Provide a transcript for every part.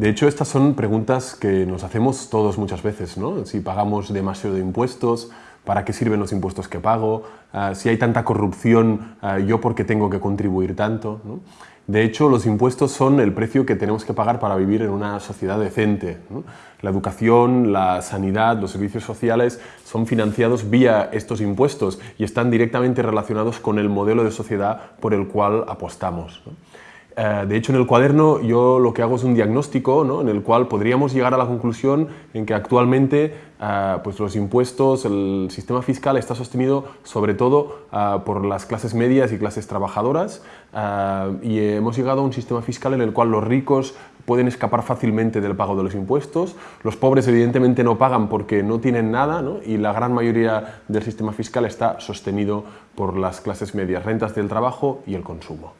De hecho, estas son preguntas que nos hacemos todos muchas veces, ¿no? Si pagamos demasiado de impuestos, ¿para qué sirven los impuestos que pago? Ah, si hay tanta corrupción, ah, ¿yo por qué tengo que contribuir tanto? De hecho, los impuestos son el precio que tenemos que pagar para vivir en una sociedad decente. La educación, la sanidad, los servicios sociales son financiados vía estos impuestos y están directamente relacionados con el modelo de sociedad por el cual apostamos. Eh, de hecho, en el cuaderno yo lo que hago es un diagnóstico ¿no? en el cual podríamos llegar a la conclusión en que actualmente eh, pues los impuestos, el sistema fiscal está sostenido sobre todo eh, por las clases medias y clases trabajadoras y hemos llegado a un sistema fiscal en el cual los ricos pueden escapar fácilmente del pago de los impuestos, los pobres evidentemente no pagan porque no tienen nada ¿no? y la gran mayoría del sistema fiscal está sostenido por las clases medias, rentas del trabajo y el consumo.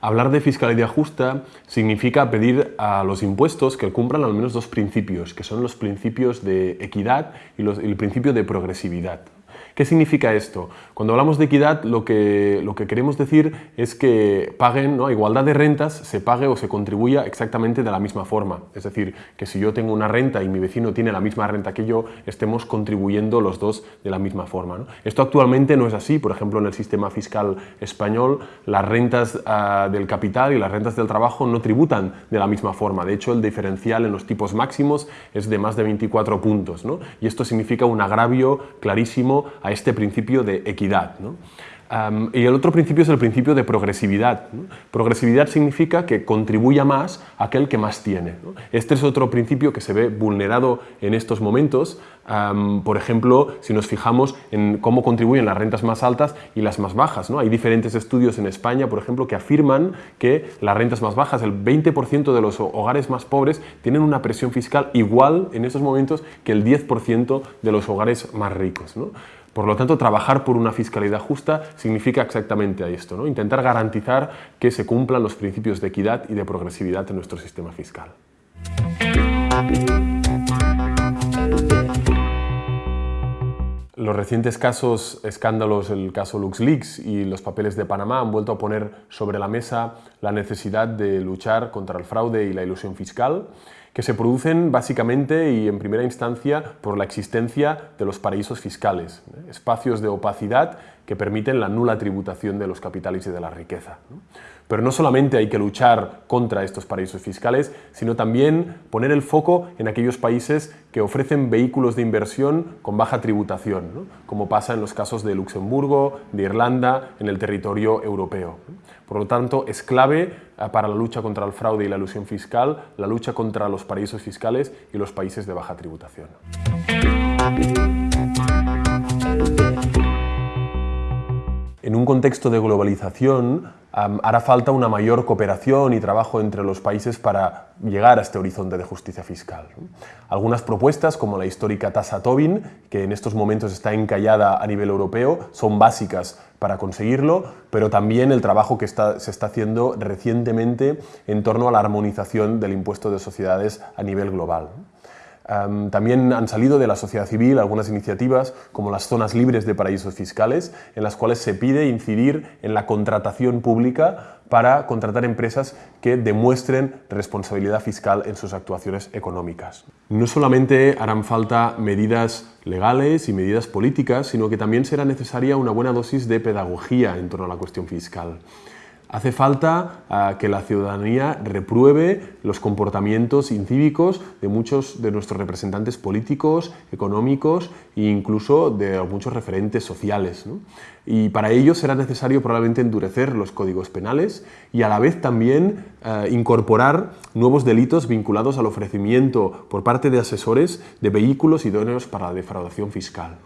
Hablar de fiscalidad justa significa pedir a los impuestos que cumplan al menos dos principios, que son los principios de equidad y el principio de progresividad. ¿Qué significa esto? Cuando hablamos de equidad, lo que, lo que queremos decir es que paguen, ¿no? igualdad de rentas, se pague o se contribuya exactamente de la misma forma. Es decir, que si yo tengo una renta y mi vecino tiene la misma renta que yo, estemos contribuyendo los dos de la misma forma. Esto actualmente no es así. Por ejemplo, en el sistema fiscal español, las rentas ah, del capital y las rentas del trabajo no tributan de la misma forma. De hecho, el diferencial en los tipos máximos es de más de 24 puntos. Y esto significa un agravio clarísimo este principio de equidad. y el otro principio es el principio de progresividad. Progresividad significa que contribuya más aquel que más tiene. Este es otro principio que se ve vulnerado en estos momentos. por ejemplo, si nos fijamos en cómo contribuyen las rentas más altas y las más bajas. ¿no? Hay diferentes estudios en España, por ejemplo, que afirman que las rentas más bajas, el 20% de los hogares más pobres, tienen una presión fiscal igual en estos momentos que el 10% de los hogares más ricos. Por lo tanto, trabajar por una fiscalidad justa significa exactamente esto, ¿no? intentar garantizar que se cumplan los principios de equidad y de progresividad en nuestro sistema fiscal. Los recientes casos, escándalos, el caso LuxLeaks y los papeles de Panamá han vuelto a poner sobre la mesa la necesidad de luchar contra el fraude y la ilusión fiscal que se producen básicamente y en primera instancia por la existencia de los paraísos fiscales, ¿eh? espacios de opacidad que permiten la nula tributación de los capitales y de la riqueza. Pero no solamente hay que luchar contra estos paraísos fiscales, sino también poner el foco en aquellos países que ofrecen vehículos de inversión con baja tributación, como pasa en los casos de Luxemburgo, de Irlanda, en el territorio europeo. Por lo tanto, es clave eh, para la lucha contra el fraude y la ilusión fiscal, la lucha contra los paraísos fiscales y los países de baja tributación. En un contexto de globalización, hará falta una mayor cooperación y trabajo entre los países para llegar a este horizonte de justicia fiscal. Algunas propuestas, como la histórica tasa Tobin, que en estos momentos está encallada a nivel europeo, son básicas para conseguirlo, pero también el trabajo que se está haciendo recientemente en torno a la armonización del impuesto de sociedades a nivel global también han salido de la sociedad civil algunas iniciativas como las zonas libres de paraísos fiscales, en las cuales se pide incidir en la contratación pública para contratar empresas que demuestren responsabilidad fiscal en sus actuaciones económicas. No solamente harán falta medidas legales y medidas políticas, sino que también será necesaria una buena dosis de pedagogía en torno a la cuestión fiscal. Hace falta ah, que la ciudadanía repruebe los comportamientos incívicos de muchos de nuestros representantes políticos, económicos e incluso de muchos referentes sociales. Y para ello será necesario probablemente endurecer los códigos penales y a la vez también eh, incorporar nuevos delitos vinculados al ofrecimiento por parte de asesores de vehículos idóneos para la defraudación fiscal.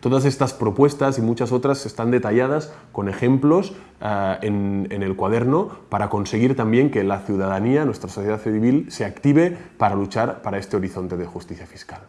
Todas estas propuestas y muchas otras están detalladas con ejemplos eh, en, en el cuaderno para conseguir también que la ciudadanía, nuestra sociedad civil, se active para luchar para este horizonte de justicia fiscal.